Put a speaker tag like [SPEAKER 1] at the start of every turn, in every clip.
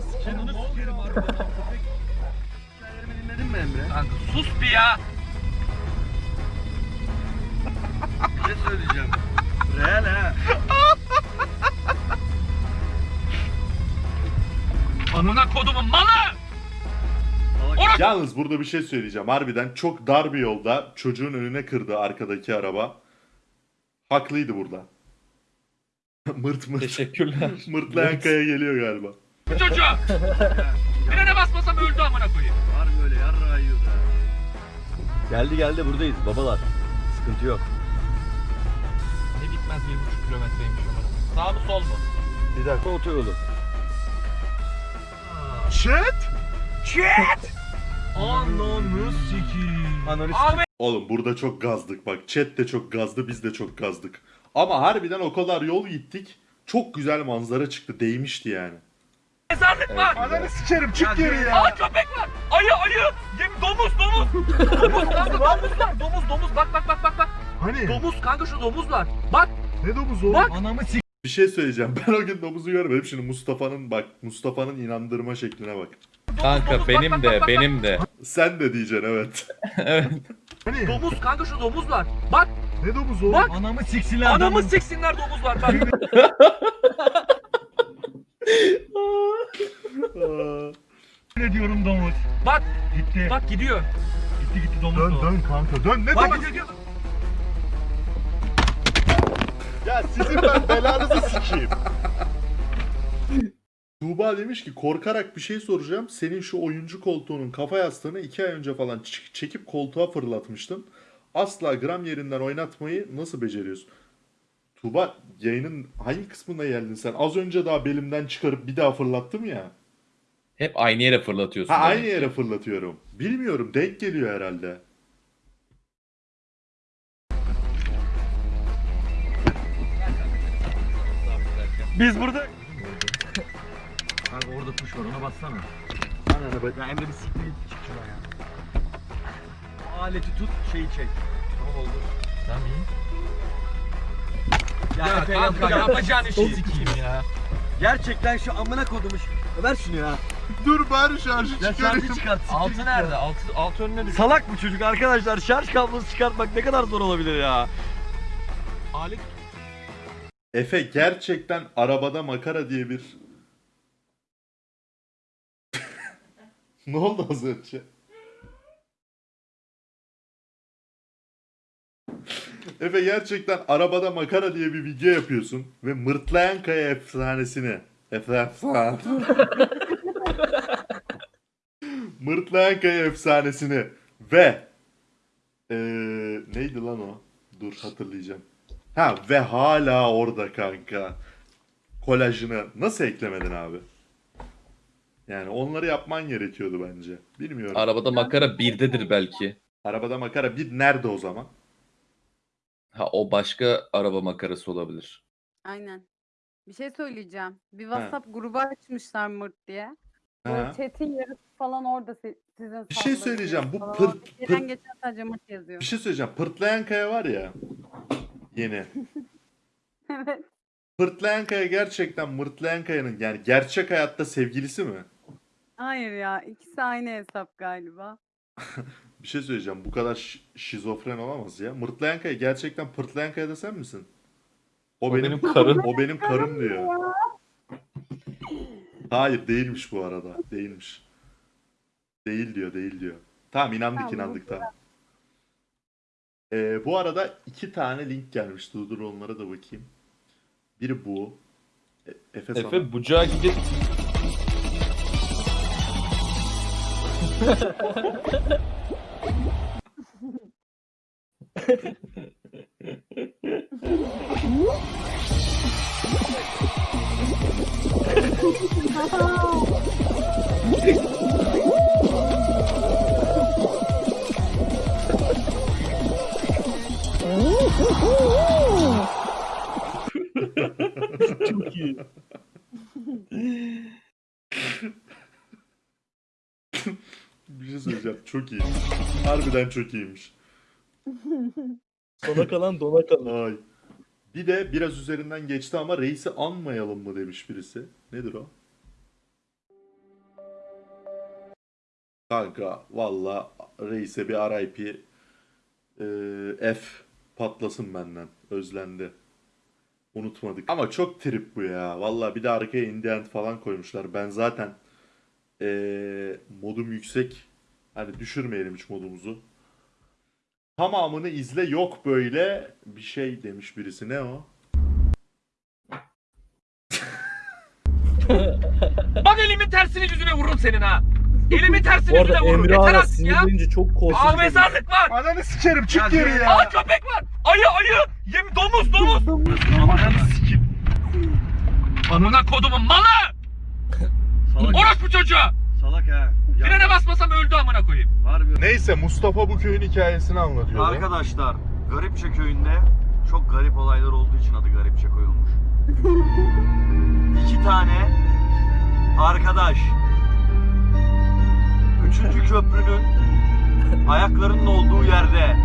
[SPEAKER 1] Ananı sikerim.
[SPEAKER 2] Ananı sikerim harbiden ha, köpek.
[SPEAKER 1] Hikayelerimi dinledin mi Emre?
[SPEAKER 2] Kanka sus bir ya.
[SPEAKER 1] Bir şey söyleyeceğim. Real ha.
[SPEAKER 2] Amına kodumun malı.
[SPEAKER 3] Yalnız burada bir şey söyleyeceğim. Harbiden çok dar bir yolda çocuğun önüne kırdı arkadaki araba. Haklıydı burada. mırt mırt.
[SPEAKER 4] Teşekkürler.
[SPEAKER 3] Mırtlayan kaya geliyor galiba.
[SPEAKER 2] Bu çocuğu. Frene basmasam öldü amına koyayım.
[SPEAKER 1] Var böyle yarra yiyordu.
[SPEAKER 5] Geldi geldi buradayız babalar. Sıkıntı yok.
[SPEAKER 2] Ne bitmez bir buçuk kilometreymiş amına koyayım. Sağ mı sol mu?
[SPEAKER 5] Bir dakika otoyolu.
[SPEAKER 1] Chat.
[SPEAKER 2] Ananı sikiyim.
[SPEAKER 5] Ananı.
[SPEAKER 3] Oğlum burada çok gazdık bak. Chat de çok gazdı biz de çok gazdık. Ama harbiden o kadar yol gittik. Çok güzel manzara çıktı. Değmişti yani.
[SPEAKER 2] Mezarlık var.
[SPEAKER 1] Ananı sikerim çık
[SPEAKER 2] Ya
[SPEAKER 1] geri
[SPEAKER 2] yürü.
[SPEAKER 1] ya.
[SPEAKER 2] Aa köpek var. Ayı ayı. Yem domuz domuz. domuz kanka domuz var. Domuz domuz bak bak bak bak bak.
[SPEAKER 1] Hani?
[SPEAKER 2] Domuz kanka şu domuz var. Bak
[SPEAKER 1] Ne domuz o?
[SPEAKER 2] Bak.
[SPEAKER 5] Anamı sik.
[SPEAKER 3] Bir şey söyleyeceğim. Ben o gün domuzu görmedim. Şimdi Mustafa'nın bak. Mustafa'nın inandırma şekline bak.
[SPEAKER 2] domuz,
[SPEAKER 4] Kanka
[SPEAKER 2] domuz, bak,
[SPEAKER 4] benim
[SPEAKER 2] bak,
[SPEAKER 4] de
[SPEAKER 2] bak, bak,
[SPEAKER 4] benim de.
[SPEAKER 3] Sen de diyeceksin evet.
[SPEAKER 4] evet.
[SPEAKER 1] Hani?
[SPEAKER 2] Domuz kanka şu domuz var. Bak
[SPEAKER 1] Ne domuz o?
[SPEAKER 2] Bak.
[SPEAKER 5] Anamı siksinler.
[SPEAKER 2] anamı siksinler domuz var. Bak.
[SPEAKER 3] Aa,
[SPEAKER 5] Ne diyorum domuz.
[SPEAKER 2] bak
[SPEAKER 5] Gitti.
[SPEAKER 2] bak gidiyor.
[SPEAKER 5] Gitti gitti domuz.
[SPEAKER 1] Dön dön kanka dön. Ne
[SPEAKER 2] Bak
[SPEAKER 1] domuz?
[SPEAKER 2] gidiyor.
[SPEAKER 3] ya sizin ben belanızı sikeyim. Tuğba demiş ki korkarak bir şey soracağım. Senin şu oyuncu koltuğunun kafa yastığını iki ay önce falan çekip koltuğa fırlatmıştın. Asla gram yerinden oynatmayı nasıl beceriyorsun? Tuğba yayının hangi kısmında geldin sen? Az önce daha belimden çıkarıp bir daha fırlattım ya.
[SPEAKER 4] Hep aynı yere fırlatıyorsun.
[SPEAKER 3] Ha aynı yere fırlatıyorum. Bilmiyorum denk geliyor herhalde.
[SPEAKER 5] Biz burada. Kanka orada kuş var ona bassana.
[SPEAKER 1] Ananı bak.
[SPEAKER 5] Ya Emre bir siktir git çık şuraya. O aleti tut şeyi çek. Tamam oldu.
[SPEAKER 2] Tamam iyi.
[SPEAKER 5] Ya,
[SPEAKER 2] Ya kanka
[SPEAKER 5] yapacağın-
[SPEAKER 2] işi sikeyim ya.
[SPEAKER 5] Gerçekten şu amına kodumuş. Ver şunu ya.
[SPEAKER 1] Dur bari şarjı
[SPEAKER 5] Ya
[SPEAKER 1] çıkarayım.
[SPEAKER 5] şarjı çıkart.
[SPEAKER 2] Altı nerede? Altı, altı önüne düş.
[SPEAKER 5] Salak bu çocuk arkadaşlar. Şarj kablosu çıkartmak ne kadar zor olabilir ya.
[SPEAKER 2] Alet
[SPEAKER 3] Efe gerçekten arabada makara diye bir... ne oldu az önce? Efe gerçekten arabada makara diye bir video yapıyorsun ve mırtlayan kaya efsanesini Efsane. mırtlayan kaya efsanesini ve eee, neydi lan o? Dur hatırlayacağım. Ha ve hala orada kanka. Kolajını nasıl eklemedin abi? Yani onları yapman gerekiyordu bence. Bilmiyorum.
[SPEAKER 4] Arabada makara birdedir belki.
[SPEAKER 3] Arabada makara bir nerede o zaman?
[SPEAKER 4] Ha o başka araba makarası olabilir.
[SPEAKER 6] Aynen. Bir şey söyleyeceğim. Bir WhatsApp grubu açmışlar Mırt diye. Böyle chat'in yarısı falan orada si- sizin
[SPEAKER 3] Bir şey söyleyeceğim. Bu
[SPEAKER 6] falan.
[SPEAKER 3] pırt-
[SPEAKER 6] Gelen
[SPEAKER 3] pırt-
[SPEAKER 6] geçen sadece yazıyor.
[SPEAKER 3] Bir şey söyleyeceğim. Pırtlayan kaya var ya. Yeni.
[SPEAKER 6] evet.
[SPEAKER 3] Pırtlayan kaya gerçekten Mırtlayan kayanın yani gerçek hayatta sevgilisi mi?
[SPEAKER 6] Hayır ya ikisi aynı hesap galiba.
[SPEAKER 3] Bir şey söyleyeceğim. Bu kadar şi- şizofren olamaz ya. Mırtlayan kaya gerçekten Pırtlayan kaya da sen misin? O,
[SPEAKER 4] O
[SPEAKER 3] benim,
[SPEAKER 4] benim karım.
[SPEAKER 3] O benim karım diyor. Hayır değilmiş bu arada. Değilmiş. Değil diyor, değil diyor. Tamam inandık
[SPEAKER 6] Tamam,
[SPEAKER 3] inandık tamam. Ee, bu arada iki tane link gelmiş. Dur dur onlara da bakayım. Biri bu. E- Efe, sana.
[SPEAKER 4] Efe bucağa gidip
[SPEAKER 5] Çok iyi.
[SPEAKER 3] Bir şey söyleyeceğim. Çok iyi. Harbiden çok iyiymiş.
[SPEAKER 5] Sona kalan dona kalan.
[SPEAKER 3] Ay. Bir de biraz üzerinden geçti ama reisi anmayalım mı demiş birisi. Nedir o? Kanka valla reise bir RIP eee, F patlasın benden. Özlendi. Unutmadık. Ama çok trip bu ya. Valla bir de arkaya indie end falan koymuşlar. Ben zaten eee, modum yüksek. Hani düşürmeyelim hiç modumuzu. Tamamını izle yok böyle bir şey demiş birisi. Ne o?
[SPEAKER 2] Bak elimin tersini yüzüne vururum senin ha. Elimin tersini
[SPEAKER 7] Bu arada
[SPEAKER 2] yüzüne vururum.
[SPEAKER 7] Emre
[SPEAKER 2] Yeter
[SPEAKER 7] hala
[SPEAKER 2] artık ya.
[SPEAKER 7] sinirlenince çok
[SPEAKER 2] Aa
[SPEAKER 7] korkunç.
[SPEAKER 2] mezarlık var.
[SPEAKER 1] Ananı sikerim çık geri ya.
[SPEAKER 2] Aa köpek var. Ayı ayı. Yem domuz domuz. Ananı sikim. Amına kodumun malı.
[SPEAKER 5] Salak,
[SPEAKER 2] Orospu çocuğu.
[SPEAKER 5] salak ha. Ya,
[SPEAKER 2] Frene basmasam öldü amına koyayım.
[SPEAKER 5] harbi.
[SPEAKER 1] Neyse Mustafa bu köyün hikayesini anlatıyordu.
[SPEAKER 5] Arkadaşlar Garipçe köyünde çok garip olaylar olduğu için adı Garipçe koyulmuş. İki tane arkadaş üçüncü köprünün ayaklarının olduğu yerde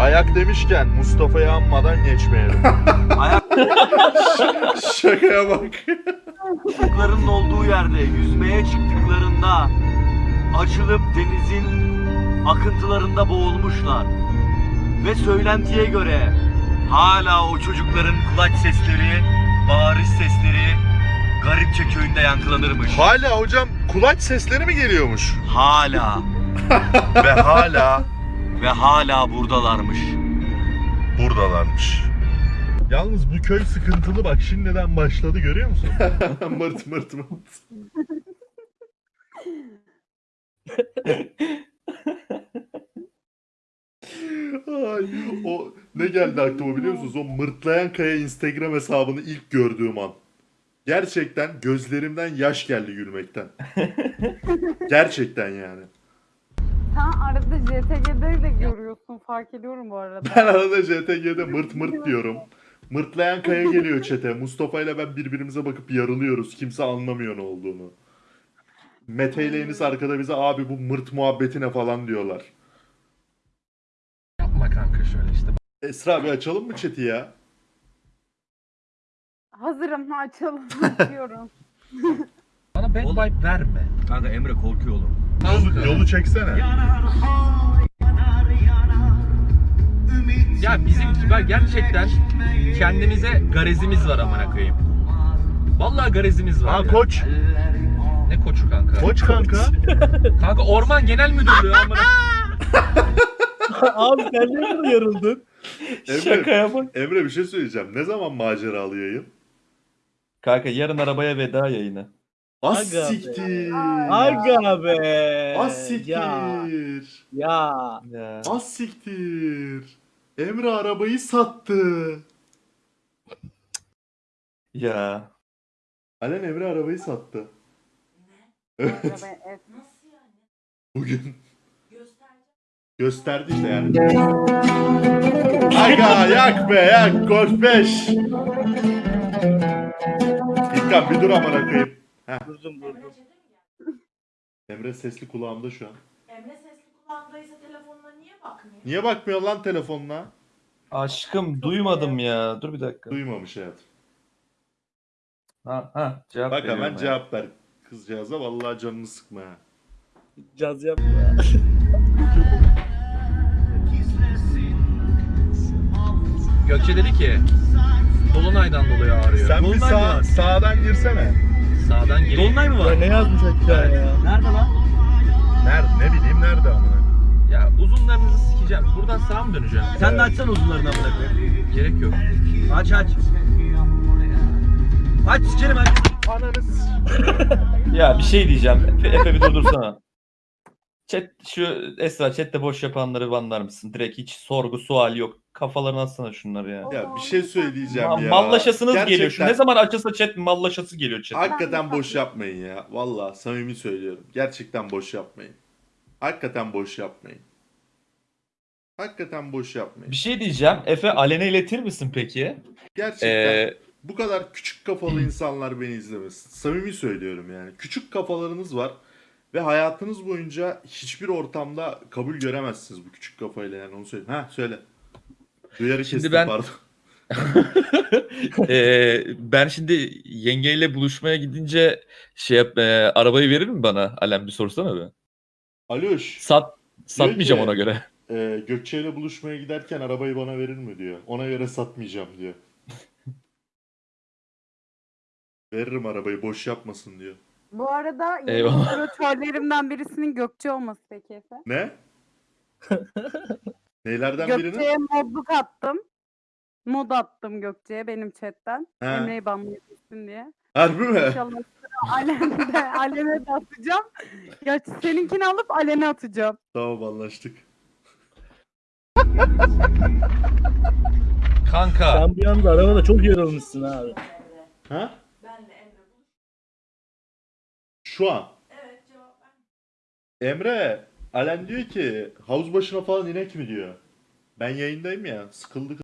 [SPEAKER 1] Ayak demişken Mustafa'yı anmadan geçmeyelim.
[SPEAKER 3] Şakaya bak.
[SPEAKER 5] ayaklarının olduğu yerde yüzmeye çıktıklarında açılıp denizin akıntılarında boğulmuşlar. Ve söylentiye göre hala o çocukların kulaç sesleri, bağırış sesleri Garipçe köyünde yankılanırmış.
[SPEAKER 1] hala hocam kulaç sesleri mi geliyormuş?
[SPEAKER 5] Hala
[SPEAKER 1] Ve hala
[SPEAKER 5] ve hala buradalarmış.
[SPEAKER 1] buradalarmış. Yalnız bu köy sıkıntılı bak şimdiden başladı görüyor musun?
[SPEAKER 3] mırt mırt mırt. Ay, o ne geldi aklıma biliyor musunuz? O mırtlayan kaya Instagram hesabını ilk gördüğüm an. Gerçekten gözlerimden yaş geldi gülmekten. Gerçekten yani.
[SPEAKER 6] Sen arada JTG'de de görüyorsun fark ediyorum bu arada.
[SPEAKER 3] Ben arada JTG'de mırt mırt diyorum. Mırtlayan kaya geliyor çete. Mustafa ile ben birbirimize bakıp yarılıyoruz. Kimse anlamıyor ne olduğunu. Mete ile Enis arkada bize abi bu mırt muhabbetine falan diyorlar.
[SPEAKER 2] Yapma kanka şöyle işte.
[SPEAKER 3] Esra bir açalım mı chat'i ya?
[SPEAKER 6] Hazırım açalım açıyorum.
[SPEAKER 2] Bana bad
[SPEAKER 5] Oğlum.
[SPEAKER 2] vibe verme.
[SPEAKER 5] Kanka Emre korkuyor oğlum.
[SPEAKER 1] Yolu, yolu çeksene.
[SPEAKER 2] Ya bizim kibar gerçekten kendimize garezimiz var amına koyayım. Vallahi garezimiz var.
[SPEAKER 1] Ha
[SPEAKER 2] ya.
[SPEAKER 1] koç.
[SPEAKER 2] Ne koçu kanka?
[SPEAKER 1] Koç kanka.
[SPEAKER 2] Kanka Orman Genel Müdürlüğü amına.
[SPEAKER 7] Abi sen bunu yarıldın?
[SPEAKER 3] Emre,
[SPEAKER 4] Şakaya bak.
[SPEAKER 3] Emre bir şey söyleyeceğim. Ne zaman maceralı yayın?
[SPEAKER 4] Kanka yarın arabaya veda yayını.
[SPEAKER 3] Az
[SPEAKER 7] Aga be.
[SPEAKER 3] siktir.
[SPEAKER 7] Aga be.
[SPEAKER 3] Az siktir.
[SPEAKER 7] Ya. Ya.
[SPEAKER 4] Ya.
[SPEAKER 3] Az siktir. Emre arabayı sattı.
[SPEAKER 4] Ya.
[SPEAKER 3] Alen Emre arabayı sattı. Evet. Bugün. Gösterdi işte yani. Aga yak be yak Golf 5. İlkan bir dur amına koyayım.
[SPEAKER 7] Durdum durdum.
[SPEAKER 3] Emre sesli kulağımda şu an.
[SPEAKER 8] Emre sesli kulağındaysa telefonuna niye bakmıyor?
[SPEAKER 3] Niye bakmıyor lan telefonuna?
[SPEAKER 4] Aşkım duymadım ya. Dur bir dakika.
[SPEAKER 3] Duymamış hayat.
[SPEAKER 4] Ha ha cevap
[SPEAKER 3] Bak
[SPEAKER 4] veriyorum
[SPEAKER 3] hemen
[SPEAKER 4] ya.
[SPEAKER 3] cevap ver kızcağıza vallahi canını sıkma ha.
[SPEAKER 7] Caz yapma.
[SPEAKER 2] Gökçe dedi ki Dolunay'dan dolayı ağrıyor.
[SPEAKER 1] Sen bir
[SPEAKER 5] Dolunay mı
[SPEAKER 1] sağ,
[SPEAKER 5] var?
[SPEAKER 1] sağdan girsene.
[SPEAKER 2] Sağdan gireyim.
[SPEAKER 5] Dolunay mı
[SPEAKER 7] Ya
[SPEAKER 5] var?
[SPEAKER 7] ne yazmış aşağıya ya?
[SPEAKER 5] Nerede lan?
[SPEAKER 1] Nerede ne bileyim nerede amına.
[SPEAKER 2] Ya uzunlarınızı sikeceğim. Buradan sağa mı döneceğim?
[SPEAKER 5] Sen de açsana uzunlarını amına koyayım.
[SPEAKER 2] Gerek yok.
[SPEAKER 5] Aç aç. Aç sikerim aç.
[SPEAKER 1] Ananı s-
[SPEAKER 4] Ya bir şey diyeceğim. Efe, Efe bir durdursana. Chat şu Esra chatte boş yapanları banlar mısın? Direkt hiç sorgu sual yok. Kafalarına atsana şunları ya.
[SPEAKER 3] Ya bir şey söyleyeceğim
[SPEAKER 4] Ma-
[SPEAKER 3] ya.
[SPEAKER 4] mallaşasınız geliyor. Şu
[SPEAKER 3] Gerçekten-
[SPEAKER 4] ne zaman açılsa chat mallaşası geliyor chat.
[SPEAKER 3] Hakikaten boş yapmayın ya. Vallahi samimi söylüyorum. Gerçekten boş yapmayın. Hakikaten boş yapmayın. Hakikaten boş yapmayın.
[SPEAKER 4] Bir şey diyeceğim. Efe Alen'e iletir misin peki?
[SPEAKER 3] Gerçekten
[SPEAKER 4] Ee,
[SPEAKER 3] bu kadar küçük kafalı insanlar beni izlemesin. Samimi söylüyorum yani. Küçük kafalarınız var ve hayatınız boyunca hiçbir ortamda kabul göremezsiniz bu küçük kafayla yani onu söyleyeyim. Ha söyle. Duyarı
[SPEAKER 4] Şimdi
[SPEAKER 3] kestim
[SPEAKER 4] ben-
[SPEAKER 3] pardon.
[SPEAKER 4] Ee, ben şimdi yengeyle buluşmaya gidince şey yap, e, arabayı verir mi bana? Alem bir sorsana be.
[SPEAKER 3] Aloş.
[SPEAKER 4] Sat satmayacağım
[SPEAKER 3] ki-
[SPEAKER 4] ona göre.
[SPEAKER 3] e, Gökçe ile buluşmaya giderken arabayı bana verir mi diyor. Ona göre satmayacağım diyor. Veririm arabayı boş yapmasın diyor.
[SPEAKER 6] Bu arada moderatörlerimden birisinin Gökçe olması peki Efe.
[SPEAKER 3] Ne? Neylerden birinin?
[SPEAKER 6] Gökçe'ye modluk attım. Mod attım Gökçe'ye benim chatten.
[SPEAKER 3] He.
[SPEAKER 6] Emre'yi banlayabilsin diye.
[SPEAKER 3] Harbi mi?
[SPEAKER 6] İnşallah sıra Alen'de, Alen'e de atacağım. Ya seninkini alıp Alen'e atacağım.
[SPEAKER 3] Tamam anlaştık.
[SPEAKER 2] Kanka.
[SPEAKER 7] Sen bir anda arabada çok yorulmuşsun abi.
[SPEAKER 3] Ha?
[SPEAKER 8] Benle Emre buluş.
[SPEAKER 3] Şu an.
[SPEAKER 8] Evet cevap ver.
[SPEAKER 3] Emre, Alen diyor ki havuz başına falan inek mi diyor. Ben yayındayım ya sıkıldık